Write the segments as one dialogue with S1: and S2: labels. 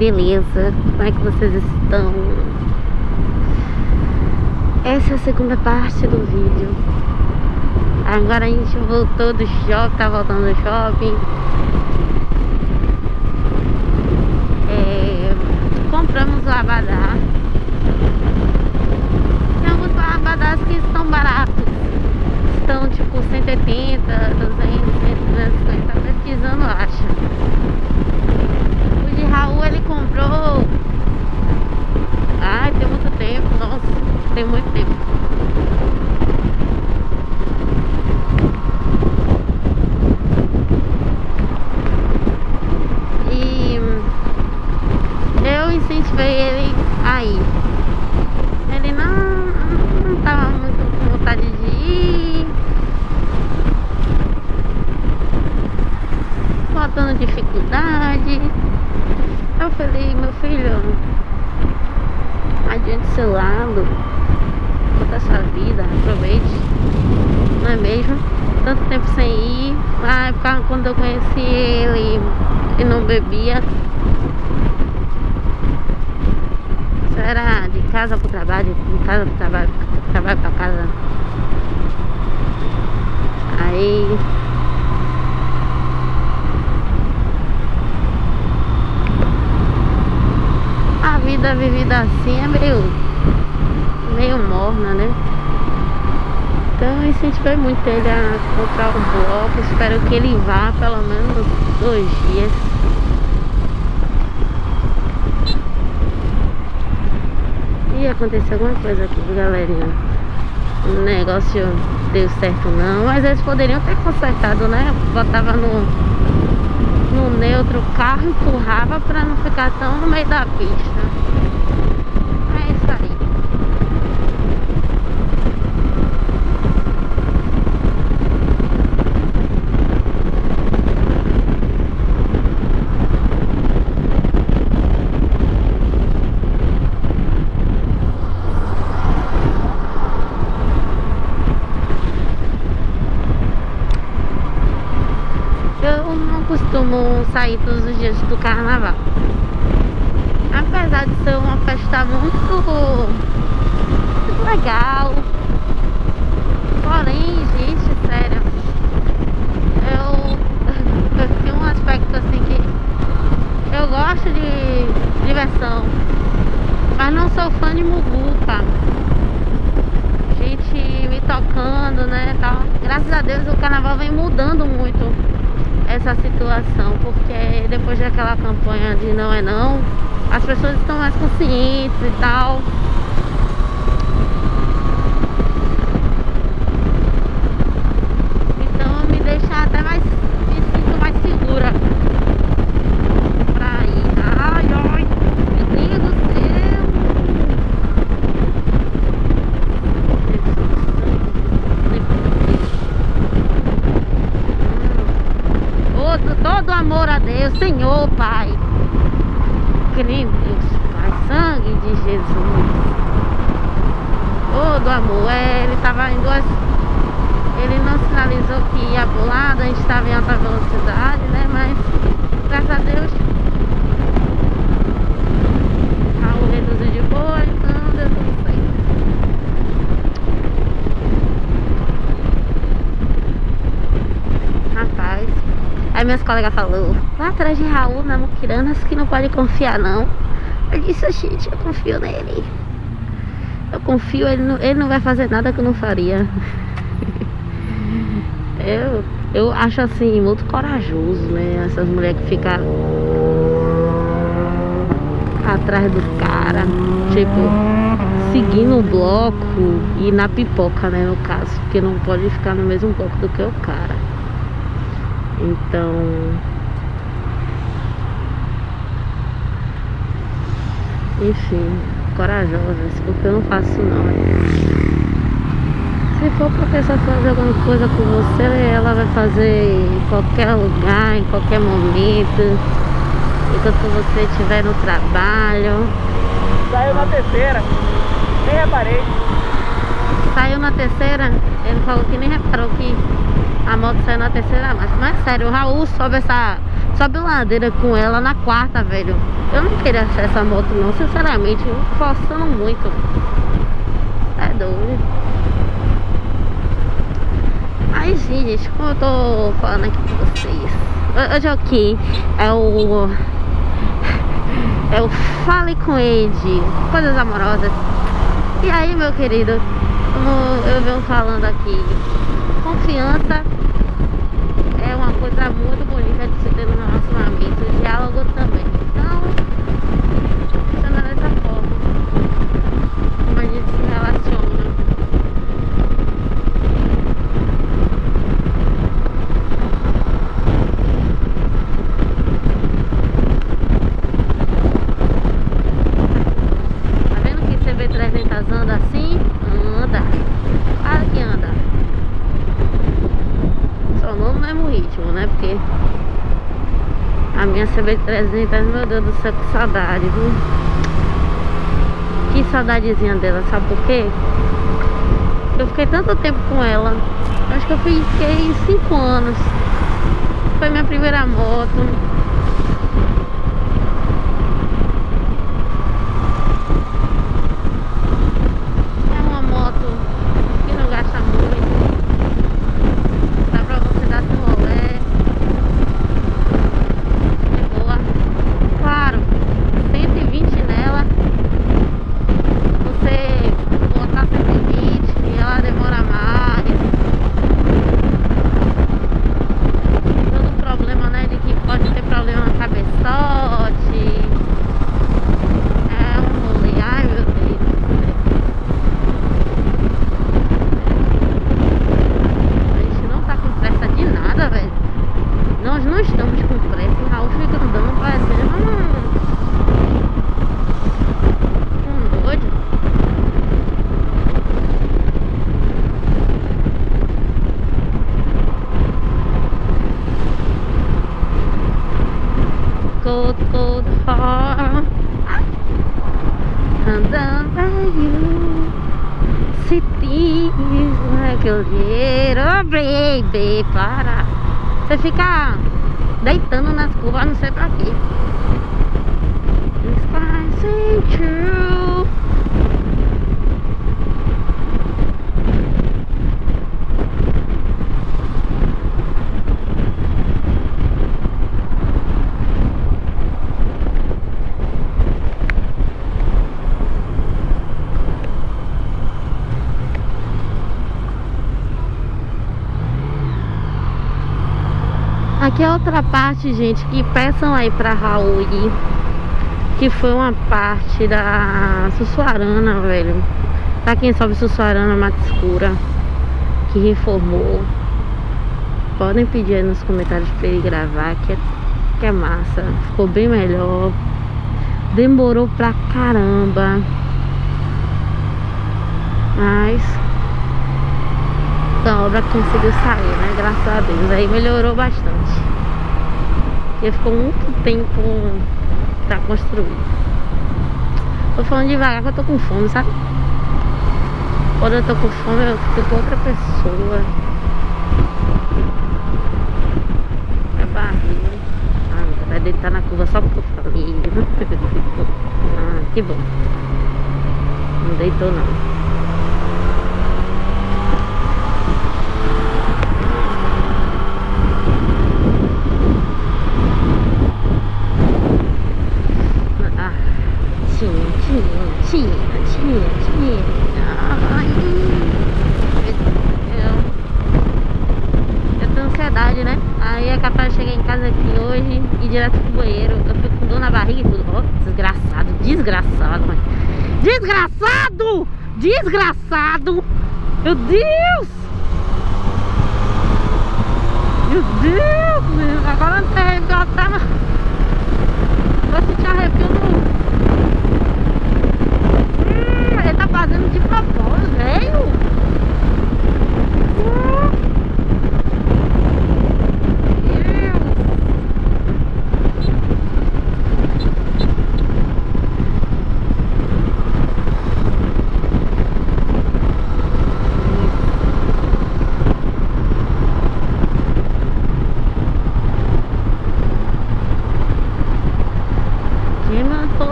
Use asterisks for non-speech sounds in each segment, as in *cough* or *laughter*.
S1: beleza? Como é que vocês estão? Essa é a segunda parte do vídeo Agora a gente voltou do shopping, tá voltando do shopping é, Compramos o abadá Tem alguns abadás que estão baratos Estão tipo 180, 200, 150 Tá pesquisando, acha O de Raul ele comprou Ai, tem muito tempo, nossa, tem muito tempo incentivei ele aí. Ele não, não tava muito com vontade de ir. Faltando dificuldade. Eu falei, meu filho, adiante seu lado, toda sua vida, aproveite, não é mesmo? Tanto tempo sem ir, na época quando eu conheci ele e não bebia, era de casa pro trabalho, pro trabalho, trabalho pra casa. Aí a vida vivida assim é meio meio morna, né? Então incentivei muito ele a comprar um bloco, espero que ele vá pelo menos dois dias ia acontecer alguma coisa aqui, galerinha. O negócio deu certo não, mas eles poderiam ter consertado, né? Botava no, no neutro o carro, empurrava pra não ficar tão no meio da pista. É isso aí. costumo sair todos os dias do carnaval. Apesar de ser uma festa muito, muito legal. Porém, gente, sério, eu, eu tenho um aspecto assim que eu gosto de diversão, mas não sou fã de muvuca. Gente me tocando, né, tal. Graças a Deus o carnaval vem mudando muito essa situação, porque depois daquela campanha de não é não, as pessoas estão mais conscientes e tal. Então me deixa até mais, me sinto mais segura pra ir. Ai, ai, meu Deus do céu. todo amor a Deus, Senhor, Pai. Deus, Pai, sangue de Jesus. Todo amor, é, ele estava em duas... Ele não sinalizou que ia lado, a gente estava em alta velocidade, né? Mas, graças a Deus, Raul reduziu de boa, então deu tudo certo. Rapaz, Aí meus colegas falou, lá atrás de Raul, na Muquiranas, que não pode confiar não. Eu disse, gente, eu confio nele. Eu confio, ele não, ele não vai fazer nada que eu não faria. *laughs* eu, eu acho assim, muito corajoso, né? Essas mulheres que ficam atrás do cara, tipo, seguindo o bloco e na pipoca, né, no caso, porque não pode ficar no mesmo bloco do que o cara. Então Enfim, corajosas, porque eu não faço não. Se for pra pessoa fazer alguma coisa com você, ela vai fazer em qualquer lugar, em qualquer momento. Enquanto você estiver no trabalho.
S2: Saiu na terceira, nem reparei.
S1: Saiu na terceira? Ele falou que nem reparou que a moto saiu na terceira marcha. Mas sério, o Raul sobe essa, Sobe ladeira com ela na quarta, velho. Eu não queria achar essa moto não, sinceramente. Forçando muito. É doido. Aí, gente, como eu tô falando aqui com vocês. Hoje é o que? É o... É o Fale com Ed. Coisas amorosas. E aí, meu querido, como eu venho falando aqui, confiança é uma coisa muito bonita de se ter no relacionamento, diálogo também. Então, funciona dessa forma. Como a gente se relaciona. Tá vendo que CB300 anda assim? Anda. Claro que anda. Só não no mesmo ritmo, né? Porque minha CB300, meu Deus do céu, que saudade, viu? Que saudadezinha dela, sabe por quê? Eu fiquei tanto tempo com ela. Acho que eu fiquei 5 anos. Foi minha primeira moto. É uma moto que não gasta muito. Dá pra você dar seu rolê. De boa. Claro, 120 nela. Você botar 120 ela demora mais. Todo o problema, né? De que pode ter problema no cabeçote. É um rolê. Ai meu Deus do céu. A gente não tá com pressa de nada, velho. Nós não estamos com pressa. O Raul fica andando parecendo um, um doido. Cold, cold heart. Andando by you. Cities like a little baby Para Você fica deitando nas curvas, não sei pra quê É outra parte, gente, que peçam aí pra Raul ir, Que foi uma parte da Sussuarana, velho Pra quem sobe Sussuarana, Mata Escura Que reformou Podem pedir aí nos comentários pra ele gravar Que é, que é massa Ficou bem melhor Demorou pra caramba Mas a obra conseguiu sair, né? Graças a Deus. Aí melhorou bastante. Porque ficou muito tempo pra construir. Tô falando devagar que eu tô com fome, sabe? Quando eu tô com fome, eu fico outra pessoa. É barriga. Ah, vai deitar na curva só porque eu *laughs* ah, que bom. Não deitou não. Ah, tinha, tinha, tinha, tinha. Ai, eu, eu tenho ansiedade, né? Aí é capaz de chegar em casa aqui hoje e ir direto pro banheiro. Eu fico com dor na barriga e tudo. Ó, desgraçado, desgraçado, mãe. Desgraçado! Desgraçado! Meu Deus! Meu Deus! Agora não tem arrepio até na... Vou sentir arrepio no... Hum, ele tá fazendo de propósito, velho! Hum.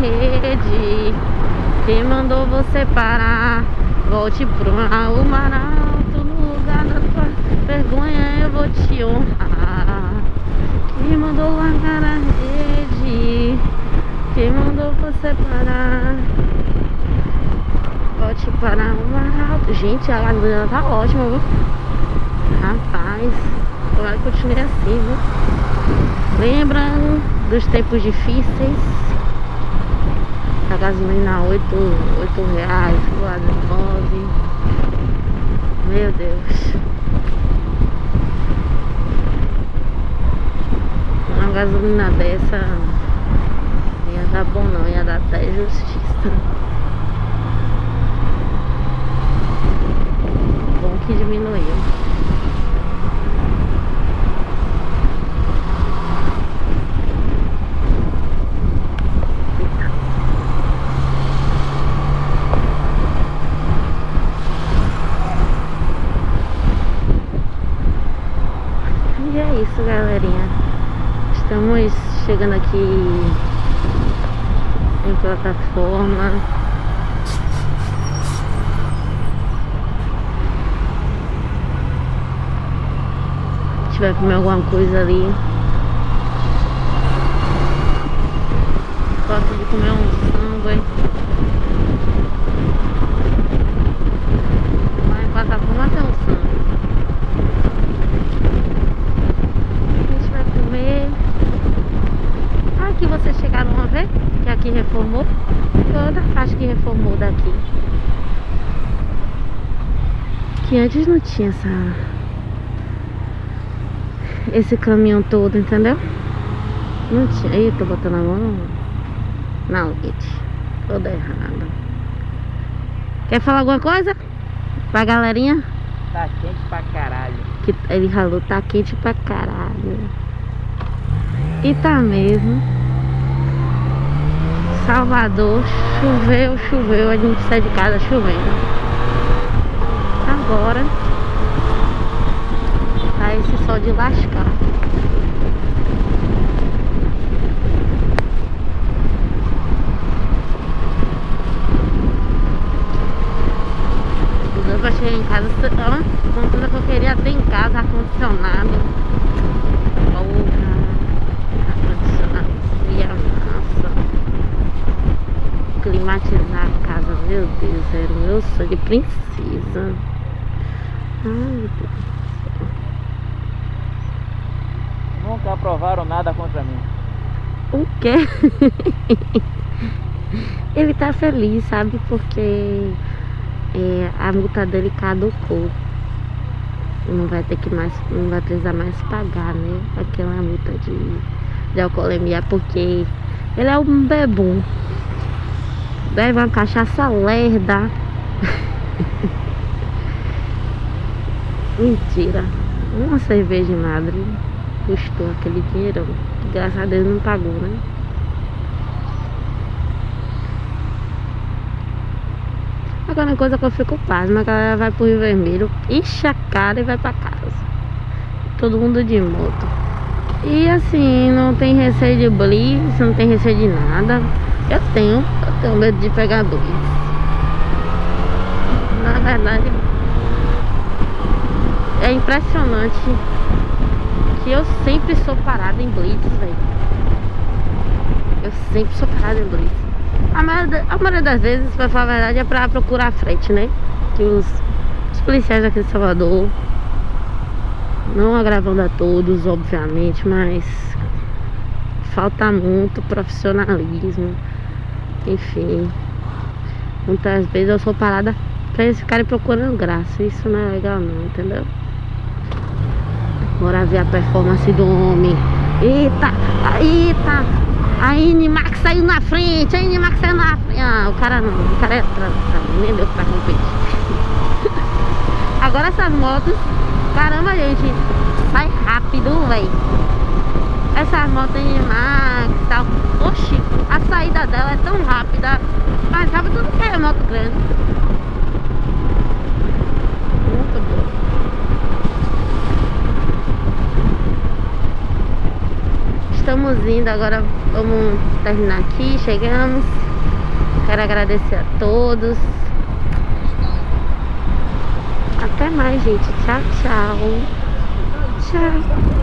S1: Deus! Você parar? Volte pro mar alto No lugar da tua vergonha eu vou te honrar. Quem mandou largar a rede? Quem mandou você parar? Volte para o mar alto Gente, a lagoa tá ótima, viu? Rapaz Tomara que continue assim, viu? Lembrando dos tempos difíceis a gasolina 8, 8 reais, quase 9 Meu Deus. Uma gasolina dessa Ia dar bom não, ia dar até justiça. Bom que diminuiu Estamos chegando aqui em plataforma. Vai comer alguma coisa ali. Gosto de comer um samba, hein? Lá em plataforma tem um samba. Vocês chegaram a ver que aqui reformou. Toda a faixa que reformou daqui. Que antes não tinha essa esse caminhão todo, entendeu? Não tinha, aí tô botando a mão na leite toda errada quer falar alguma coisa? pra galerinha?
S2: tá quente pra caralho.
S1: Que ele falou, tá quente pra caralho. E tá mesmo Salvador, choveu, choveu, a gente sai de casa chovendo. Agora tá esse sol de lascar. Pra chegar em casa, que eu queria ter em casa, ar-condicionado. Climatizar a casa, meu Deus, era o meu sonho de princesa. Ai, meu Deus
S2: Nunca aprovaram nada contra mim.
S1: O quê? *laughs* Ele tá feliz, sabe? Porque é, a multa dele caducou. Não vai ter que mais, não vai precisar mais pagar, né? Aquela multa de, de alcoolemia, porque ele é um bebum. Bebe uma cachaça lerda. Mentira. Uma cerveja de madre custou aquele dinheirão. Graças a Deus não pagou, né? Agora uma coisa que eu fico pasma, a galera vai pro Rio Vermelho, enche a cara e vai pra casa. Todo mundo de moto. E assim, não tem receio de blitz, não tem receio de nada. Eu tenho, eu tenho medo de pegar blitz. Na verdade, é impressionante que eu sempre sou parada em blitz, velho. Eu sempre sou parada em blitz. A maioria, a maioria das vezes, pra falar a verdade, é pra procurar frente, né? Que os, os policiais aqui de Salvador, não agravando a todos, obviamente, mas falta muito profissionalismo enfim. Muitas vezes eu sou parada pra eles ficarem procurando graça. Isso não é legal não, entendeu? Bora ver a performance do homem. Eita, eita. A Inimax saiu na frente, a Inimax saiu na frente. Ah, o cara não, o cara é atrás, nem deu pra competir. *laughs* Agora essas motos, caramba gente, vai rápido, velho. Essas motos Inimax tal. Oxi, a saída dela é tão rápida, mais rápida do que a moto grande. Muito boa. Estamos indo, agora vamos terminar aqui, chegamos. Quero agradecer a todos. Até mais, gente. Tchau, tchau. Tchau.